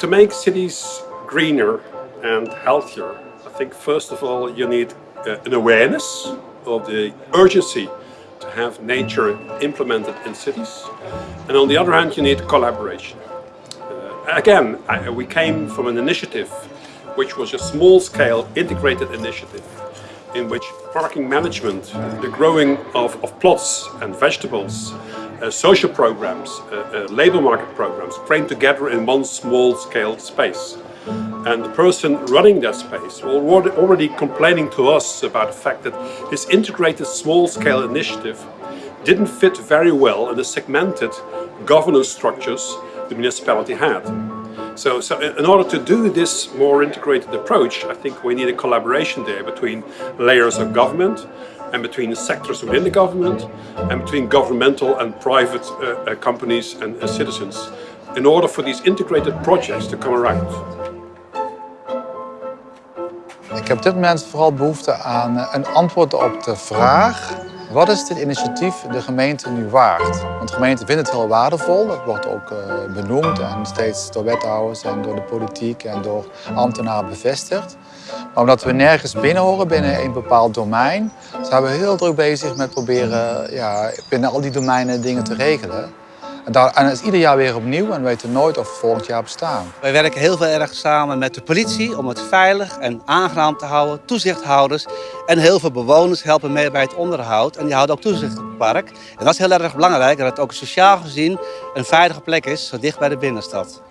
To make cities greener and healthier, I think first of all you need uh, an awareness of the urgency to have nature implemented in cities. And on the other hand, you need collaboration. Uh, again, I, we came from an initiative which was a small-scale integrated initiative in which parking management, the growing of, of plots and vegetables, uh, social programs, uh, uh, labor market programs came together in one small-scale space. And the person running that space was already complaining to us about the fact that this integrated small-scale initiative didn't fit very well in the segmented governance structures the municipality had. So, so in order to do this more integrated approach, I think we need a collaboration there between layers of government and between the sectors within the government and between governmental and private uh, uh, companies and uh, citizens in order for these integrated projects to come around. Ik heb dit moment vooral behoefte aan een antwoord op de vraag wat is dit initiatief de gemeente nu waard? Want de gemeente vindt het heel waardevol, dat wordt ook uh, benoemd en steeds door wethouders en door de politiek en door ambtenaren bevestigd. Maar omdat we nergens binnen horen binnen een bepaald domein, zijn we heel druk bezig met proberen ja, binnen al die domeinen dingen te regelen. En, daar, en het is ieder jaar weer opnieuw en we weten nooit of we volgend jaar bestaan. Wij werken heel veel erg samen met de politie om het veilig en aangenaam te houden. Toezichthouders en heel veel bewoners helpen mee bij het onderhoud. En die houden ook toezicht op het park. En dat is heel erg belangrijk, dat het ook sociaal gezien een veilige plek is, zo dicht bij de binnenstad.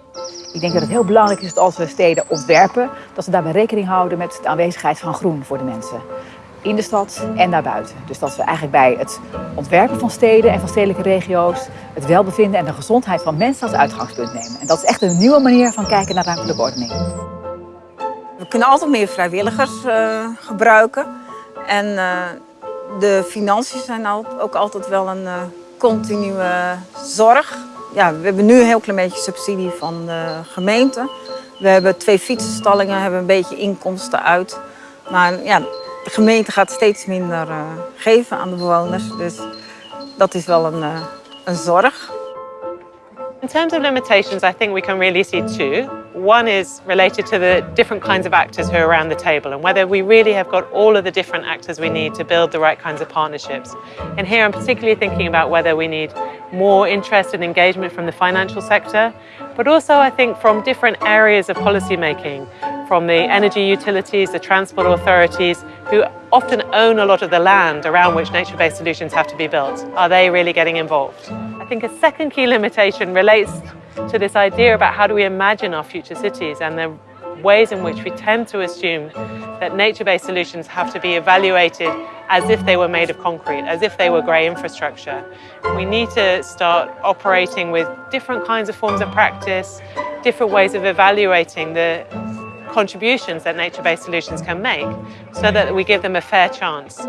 Ik denk dat het heel belangrijk is dat als we steden ontwerpen, dat we daarbij rekening houden met de aanwezigheid van groen voor de mensen in de stad en daarbuiten. Dus dat we eigenlijk bij het ontwerpen van steden en van stedelijke regio's het welbevinden en de gezondheid van mensen als uitgangspunt nemen. En dat is echt een nieuwe manier van kijken naar ruimtelijke ordening. We kunnen altijd meer vrijwilligers uh, gebruiken. En uh, de financiën zijn ook altijd wel een uh, continue zorg. Ja, we hebben nu een heel klein beetje subsidie van de gemeente. We hebben twee fietsenstallingen, hebben een beetje inkomsten uit. Maar ja, de gemeente gaat steeds minder uh, geven aan de bewoners. Dus dat is wel een, uh, een zorg. In terms of limitations, I think we can really see two. One is related to the different kinds of actors who are around the table and whether we really have got all of the different actors we need to build the right kinds of partnerships. And here I'm particularly thinking about whether we need more interest and engagement from the financial sector, but also I think from different areas of policy making, from the energy utilities, the transport authorities, who often own a lot of the land around which nature-based solutions have to be built. Are they really getting involved? I think a second key limitation relates to this idea about how do we imagine our future cities and the ways in which we tend to assume that nature-based solutions have to be evaluated as if they were made of concrete, as if they were grey infrastructure. We need to start operating with different kinds of forms of practice, different ways of evaluating the contributions that nature-based solutions can make so that we give them a fair chance.